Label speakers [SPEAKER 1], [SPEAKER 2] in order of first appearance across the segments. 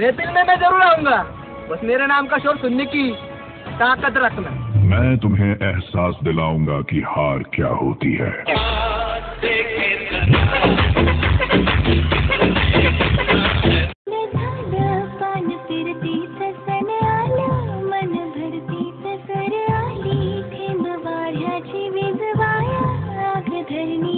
[SPEAKER 1] महफिल में मैं जरूर आऊंगा बस मेरे नाम का शोर सुनने की ताकत रखना
[SPEAKER 2] मैं तुम्हें एहसास दिलाऊंगा कि हार क्या होती है
[SPEAKER 3] धरनी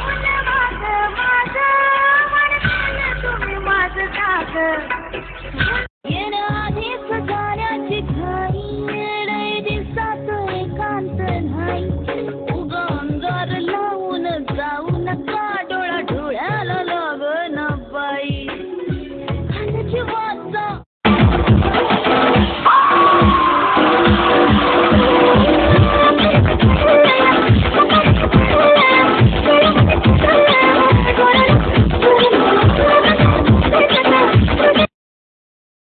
[SPEAKER 3] Yes.